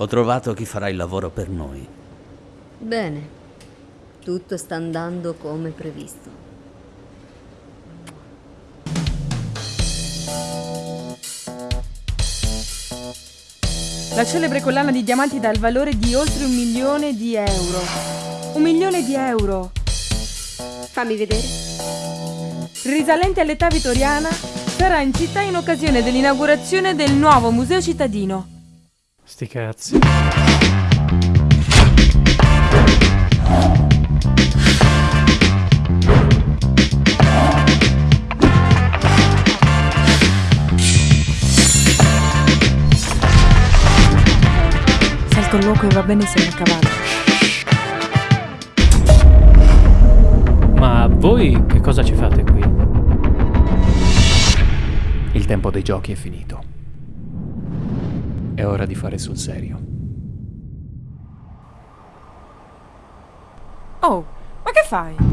Ho trovato chi farà il lavoro per noi. Bene, tutto sta andando come previsto. La celebre collana di diamanti dal valore di oltre un milione di euro. Un milione di euro! Fammi vedere. Risalente all'età vittoriana, sarà in città in occasione dell'inaugurazione del nuovo museo cittadino. Sti cazzi. Se il colloquio va bene siamo a cavallo. Ma voi che cosa ci fate qui? Il tempo dei giochi è finito. È ora di fare sul serio. Oh, ma che fai?